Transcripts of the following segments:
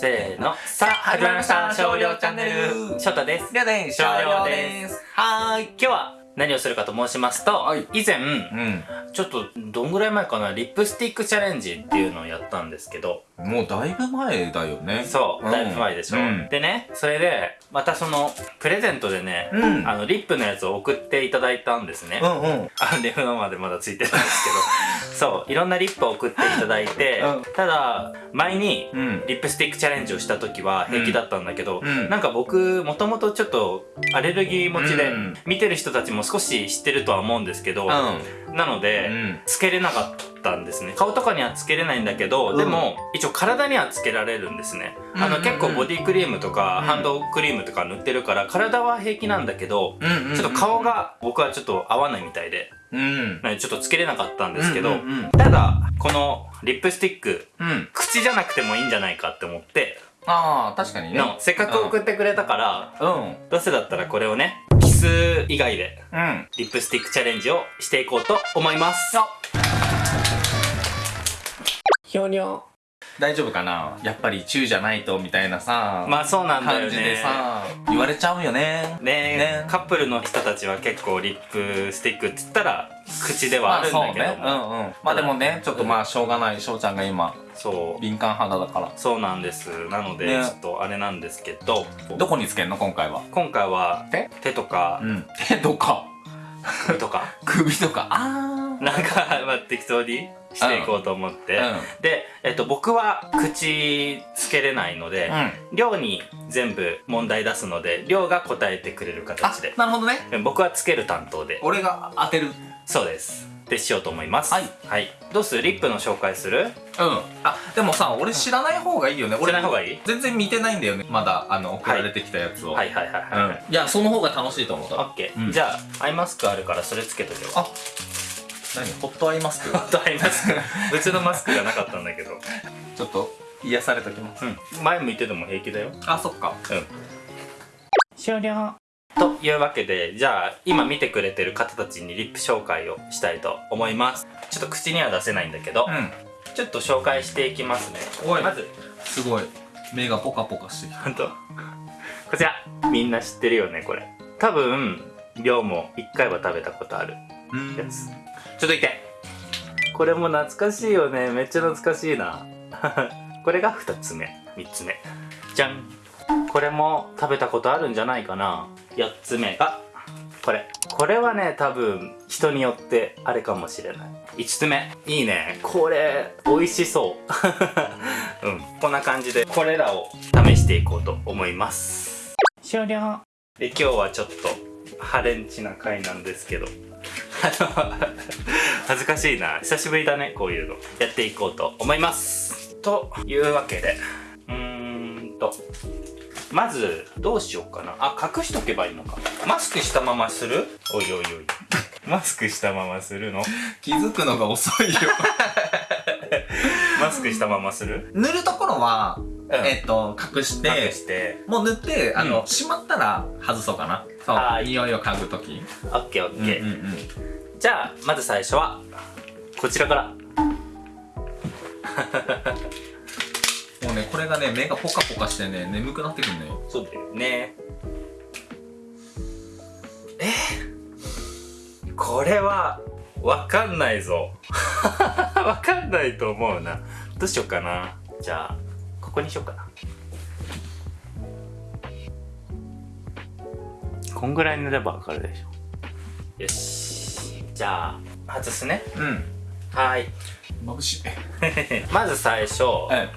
せーの。さあ始まりました。少量チャンネル。翔太です。りょうで少量です。はーい。今日は何をするかと申しますと、はい。以前うんちょっとどんぐらい前かなリップスティックチャレンジっていうのをやったんですけど。もうだいぶ前だよね。そう、うんだいぶ前でしょ、うん。でねそれでまたそのプレゼントでね、うん。あのリップのやつを送っていただいたんですね、うんうん。あレフのまでまだついてるんですけど。そういろんなリップを送っていただいて、うん。ただ前にうん。リップスティックチャレンジをした時は平気だったんだけど、うん。なんか僕もともとちょっとアレルギー持ちで、うん見てる人たちも少し知ってるとは思うんですけど、うなので、ん。つけれなかったんですね。顔とかにはつけれないんだけど、うん。でも一応体にはつけられるんですね、あの結構ボディクリームとか、うん。ハンドクリームとか塗ってるから体は平気なんだけど、ちょっと顔が僕はちょっと合わないみたいで、うん。ちょっとつけれなかったんですけど、ただこのリップスティックうん。口じゃなくてもいいんじゃないかって思ってああ確かにね。のせっかく送ってくれたから、うん。どうせだったらこれをねキス以外でうん。リップスティックチャレンジをしていこうと思います。ひょにょ大丈夫かな？やっぱりチューじゃないとみたいなさまあそうなんだよね。感じでさ言われちゃうよね。ねね。カップルの人たちは結構リップスティックって言ったら口ではあるんだけども、まあそうね。うんうん。まあでもねちょっとまあしょうがない。翔ちゃんが今そう。敏感肌だから。そうなんです。なので、ね。ちょっとあれなんですけど。どこにつけんの？今回は。今回は手手とか。うん。手とか。首とか。首とか。あなんか、まあ、適当にしていこうと思って、あで、えっと、僕は口つけれないので、うん。りょうに全部問題出すのでりょうが答えてくれるあ形で。なるほどね。僕はつける担当で。俺が当てる。そうです。でしようと思います。はい、はい、どうする？リップの紹介する？うん。あでもさ俺知らない方がいいよね。知らない方がいい？全然見てないんだよね。まだあの送られてきたやつを。はいはいはいはい、うん。いやその方が楽しいと思うオッケー、うん。じゃあアイマスクあるからそれつけとけよあ何？ホットアイマスク？ホットアイマスク。別のマスクがなかったんだけど。ちょっと癒されときます。うん。前向いてても平気だよ。あそっか。うん。終了。というわけでじゃあ今見てくれてる方たちにリップ紹介をしたいと思います。ちょっと口には出せないんだけど、うんちょっと紹介していきますね。まず。すごい。目がポカポカしてきた。こちら。みんな知ってるよねこれ。多分量も1回は食べたことある。うん。やつ。ちょっといて。これも懐かしいよね。めっちゃ懐かしいな。これが2つ目。3つ目。じゃん。これも食べたことあるんじゃないかな。4つ目がこれ。これはね多分人によってあれかもしれない。5つ目。いいね。これ美味しそう。うん。こんな感じでこれらを試していこうと思います。終了。で今日はちょっとハレンチな回なんですけど。あ の恥ずかしいな。久しぶりだねこういうの。やっていこうと思います。というわけでうーんと。まずどうしようかな。あ隠しとけばいいのか。マスクしたままする？おいおいおい。マスクしたままするの？気づくのが遅いよ。マスクしたままする？塗るところは、うん。えっと隠して隠して。もう塗ってあの、うん。しまったら外そうかな。そう。はい。匂いを嗅ぐときオッケーオッケー、うんうん。じゃあまず最初はこちらからもうねこれがね目がポカポカしてね眠くなってくるのよ。そうだよね。え？これはわかんないぞ。わかんないと思うな。どうしようかな。じゃあここにしようかな。こんぐらい塗ればわかるでしょ。よし。じゃあ外すね。うん。はーい。眩しい。まず最初え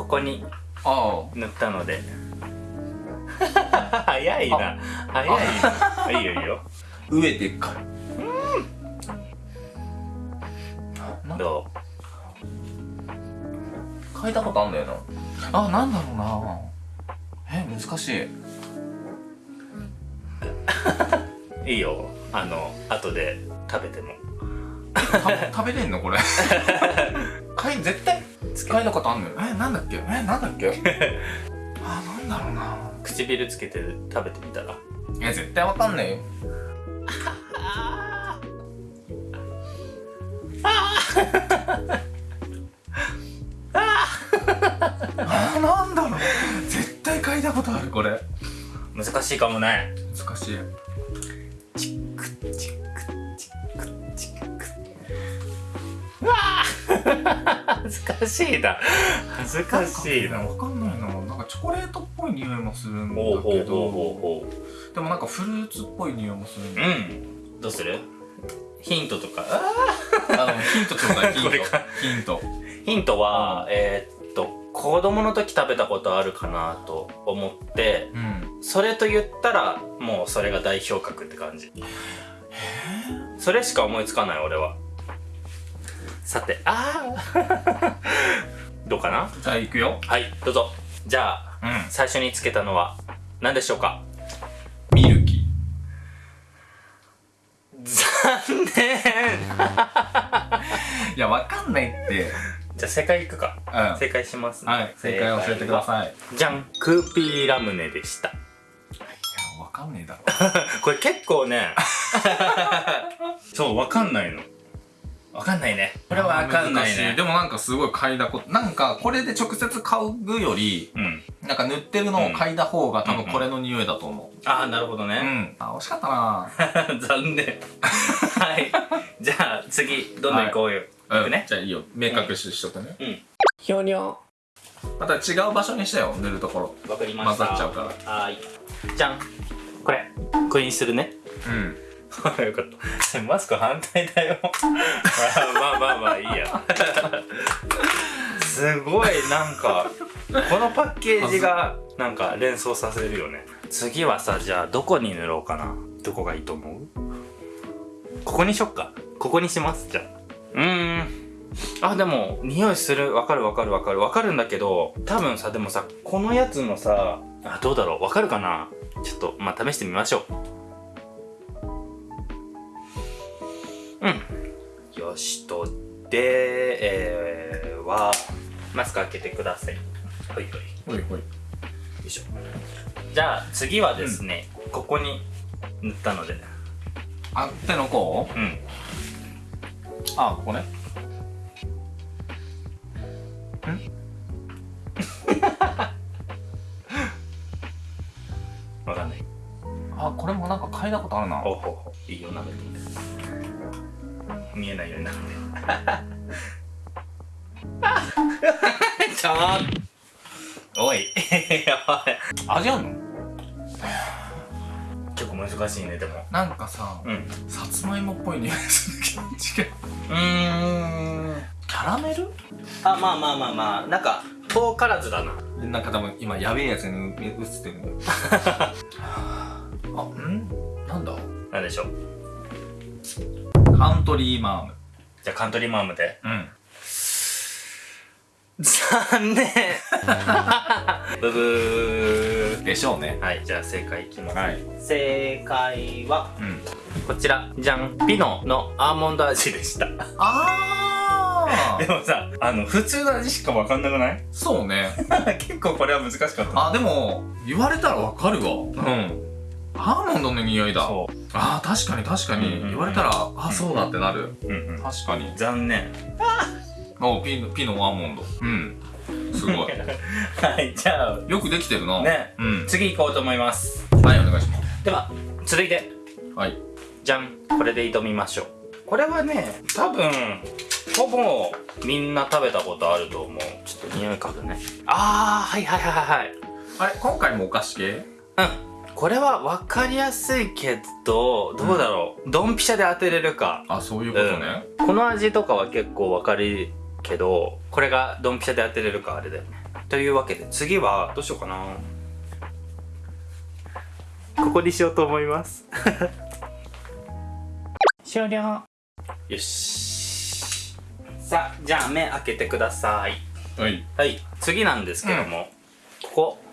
ここにあ塗ったので。早いな。早いな。いいよいいよ。上でっかい。ど嗅いだことあんだよな。あなんだろうな。え難しい。う いいよ。あの後で食べても。た食べれんのこれ。嗅い付け一回のことあんのよ。えなんだっけ？えなんだっけ？あなんだろうな。唇つけて食べてみたら。いや絶対わかんないよ。あ ああなんだろう。絶対嗅いだことあるこれ。難しいかもね。難しい。かしいな。恥ずかしいな。わかんないな。なんかチョコレートっぽい匂いもするんだけど。ほでもなんかフルーツっぽい匂いもするんうだうん。どうする？ヒントとか？あのヒントちょうだいヒント。ヒント。ヒントは、えーっと子供の時食べたことあるかなと思ってうん。それと言ったらもうそれが代表格って感じ。それしか思いつかない俺はさてああ どうかな？じゃあ行くよ。はいどうぞ。じゃあうん。最初につけたのは何でしょうか？ミルキ残念。いやわかんないって。じゃあ正解いくか。うん。は正解します、い正解教えてください。じゃんクーピーラムネでした。やわかんねえだろ。これ結構ね。そうわかんないのわかんないね。これはわかんないね。でもなんかすごい嗅いだことなんかこれで直接嗅ぐよりうん。なんか塗ってるのを嗅いだ方が多分うんこれの匂いだと思ああなるほどううん、ね、あ惜しかったな。残念。はい。じゃあ次どんどん行こうよ、うんいくね。じゃあいいよ。明確ししとくね、ひょにょまた違う場所にしてよ塗るところ。わかりま混した。ざっちゃうから。はーい。じゃん。これこれにするね。うん よかった。マスク反対だよ。まあまあまあまあいいや。すごいなんかこのパッケージがなんか連想させるよね。次はさじゃあどこに塗ろうかな。どこがいいと思う？ここにしよっか。ここにしますじゃあ。うーん。あでも匂いする。わかるわかるわかる。わかるんだけど多分さでもさこのやつのさあどうだろう。わかるかな？ちょっとまあ試してみましょううん。よしとでえー、はマスク開けてください。ほいほい。よほいほい。いしょ。じゃあ次はですね、ここに塗ったので。あ手の甲？うん。あここね。わかんない。あこれもなんか嗅いだことあるな。ほうほ。いいよ舐めて見えないようになって。ちょーおい。やばい味あんの？結構難しいねでも。なんかさうん。さつまいもっぽい匂いするけど違う。うーん。キャラメル？あまあまあまあまあ。なんか遠からずだな。なんか多分今やべえやつに映ってる あん？なんだ？なんでしょうカントリーマーム。じゃあカントリーマームで？うん。残念。ブブー。でしょうね。はいじゃあ正解いきます、はい。正解はうん。こちらじゃんピノのアーモンド味でした。あ でもさあの普通の味しか分かんなくない？そうね。結構これは難しかった。あでも言われたらわかるわ。うんアーモンドの匂いだ。そあー確かに確かに。うんうんうん。言われたらあそうだってなる。う、うんうん、確かに。残念。おピノピノアーモンド。うん。すごい。はいじゃあ。よくできてるな。ね。うん。次行こうと思います。はいお願いします。では続いて。はい。じゃん。これで挑みましょう。これはね多分ほぼみんな食べたことあると思う。ちょっと匂い嗅ぐね。あーはいはいはいはいはい。あれ今回もお菓子系？うんこれは分かりやすいけどどうだろう、ドンピシャで当てれるか。あそういうことね。うん。この味とかは結構分かるけどこれがドンピシャで当てれるかあれだよね。というわけで次はどうしようかな。ここにしようと思います。終了。よし。さあじゃあ目開けてください。はい。はい次なんですけども、ここ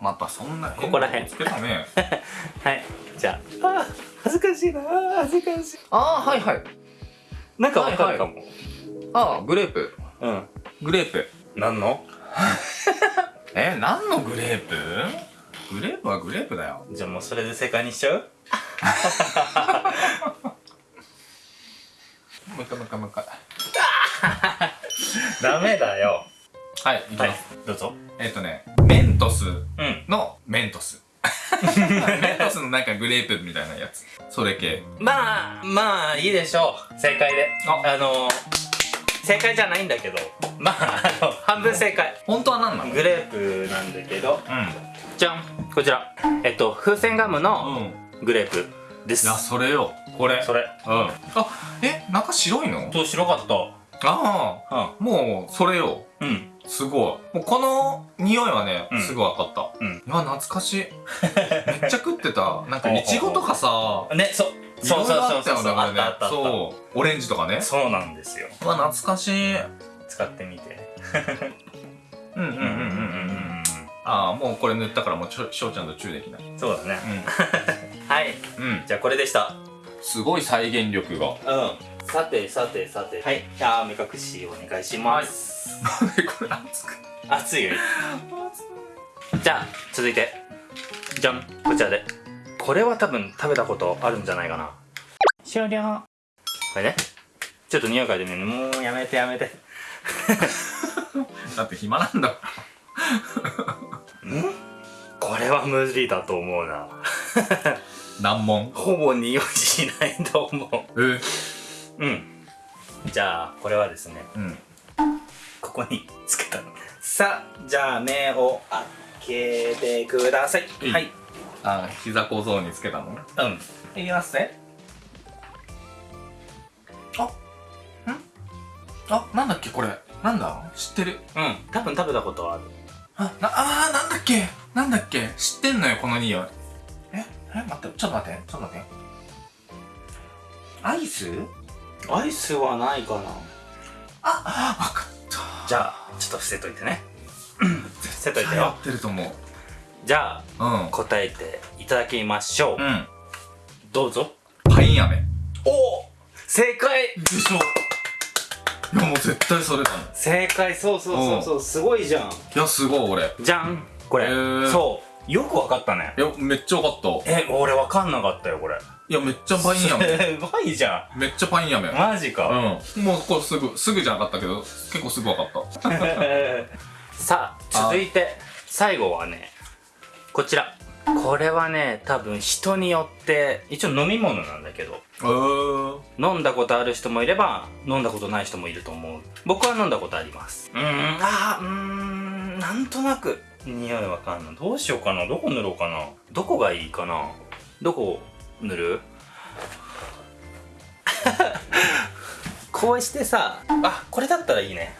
またそんなここら辺。つけたね。はい。じゃあ。あー恥ずかしいな。恥ずかしい。あーはいはい。なんかわかるかも、あーグレープ。うん。グレープ。何の？え何のグレープ？グレープはグレープだよ。じゃあもうそれで正解にしちゃう？もう一回もう一回もう一回。ダメだよはいいきはいます、どうぞ。えっ、とねメントスうん。のメントス。メントスのなんかグレープみたいなやつ。それ系。まあまあいいでしょう。正解で。あ。あの正解じゃないんだけど。まああの半分正解。本当は何なの？グレープなんだけど。うじゃん。こちら。えっと風船ガムのんうん。グレープです。いやそれよ。これ。それ。うん。あえ中白いの？そう白かっあたあもうそれよ。うんうんすごい。もうこの匂いはね、うん。すぐ分かった。うん。うわ懐かしい。めっちゃ食ってた。なんかいちごとかさねそう。そうそうそうそう。いろいろあったよねこれね。あったあったあった。そう。オレンジとかね。そうなんですよ。うわ懐かしい。使ってみて。うんうんうんうんうんうん。ああもうこれ塗ったからもうちょしょうちゃんとチューできない。そうだね。はい。うん、うん、じゃあこれでした。すごい再現力が。うん。さてさてさて。はい。じゃあ目隠しお願いします、これ熱く。熱いよ。じゃあ続いて。じゃん。こちらで。これは多分食べたことあるんじゃないかな。終了。これね。ちょっと匂い嗅いでみるね。もうやめてやめて。だって暇なんだこれは無理だと思うな。難問。ほぼ匂いしないと思え？ううん。じゃあこれはですね。うんここにつけたの。さあじゃあ目を開けてください。いいはい。あ膝小僧につけたの？うん。いきますね。あん？あなんだっけこれ？なんだ？知ってる。うん。多分食べたことはある。あなあーなんだっけ？なんだっけ？知ってんのよこの匂い。え？え？待ってちょっと待って。ちょっと待って。アイス？アイスはないかな。あわかじゃあちょっと伏せといてね。伏せといてよ。やってると思う。じゃあうん答えていただきましょう、うん。どうぞ。パイン飴おお正解！でしょ。いやもう絶対それだもん。い正解そうそうそうそう。すごいじゃん。やすごい俺。じゃんこれ、へー。そうよくわかったね。いやめっちゃわかった。え俺わかんなかったよこれ。いやめっちゃパイン飴すごいじゃめっちゃパイン飴ん。マジか、うん。もうこれすぐすぐじゃなかったけど結構すぐわかった。さあ続いて最後はねこちら。これはね多分人によって一応飲み物なんだけど。えー、飲んだことある人もいれば飲んだことない人もいると思う。僕は飲んだことあります。うーん。あーうーんなんとなく匂いわかんない。どうしようかな。どこ塗ろうかな。どこがいいかな。どこ塗る？こうしてさあこれだったらいいね。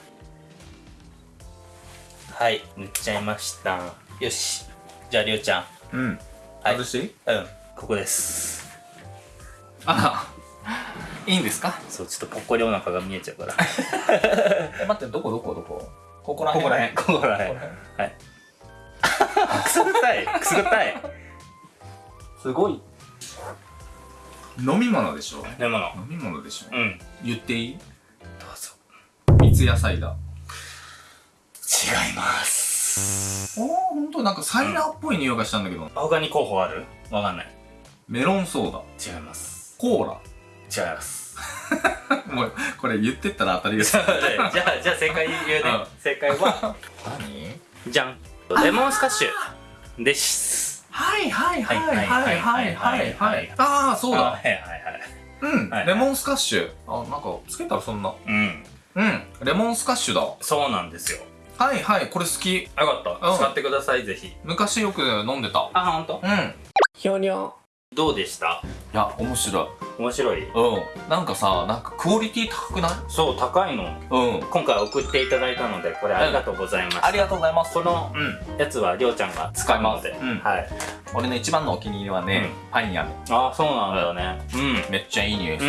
はい塗っちゃいました。よし。じゃありょうちゃん。うん。はい。外してうん。ここです。あいいんですか？そうちょっとぽっこりお腹が見えちゃうから。え 待ってどこどこどこ？ここらここらへんここらへんはいくすぐったいくすぐったい。すごい。飲み物でしょ？でもの飲み物でしょ？うん。言っていい？どうぞ。三ツ矢サイダー。違います。おおほんとなんかサイダーっぽい匂いがしたんだけど、他に候補ある？わかんない。メロンソーダ。違います。コーラ。違います。もうこれ言ってったら当たりです じゃあじゃあじゃあ正解言うね。うん。正解は？何？じゃんレモンスカッシュです。はいはいはいはいはいはいはいああそうだ。あはいはいはい。うん、はい。レモンスカッシュ。あなんかつけたらそんな。うん。うんレモンスカッシュだ。そうなんですよ。はいはいこれ好き。よかった。うん。使ってくださいぜひ。昔よく飲んでた。あ本当？うん。いひょにょどうでした？や面白い面白い。うん。なんかさなんかクオリティ高くない？そう高いの。うん。今回送っていただいたのでこれありがとうございます、ありがとうございます。このうんやつはりょうちゃんが使いますうん。はい。俺の一番のお気に入りはね、パイン飴ああそうなんだね。うん。めっちゃいい匂いす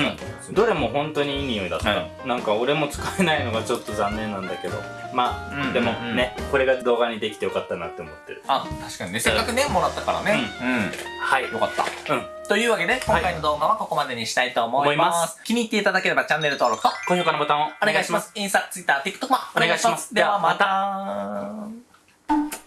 る、どれも本当にいい匂いだった、はなんか俺も使えないのがちょっと残念なんだけど。まあ、うんでもうん。ねこれが動画にできてよかったなって思ってる。あ確かにね。せっかくねもらったからね。はいうん、よかった。うん。というわけで今回の動画はここまでににしたいと思います。気に入っていただければチャンネル登録と高評価のボタンをお願いします。インスタ、ツイッター、TikTok もお願いします。ではまた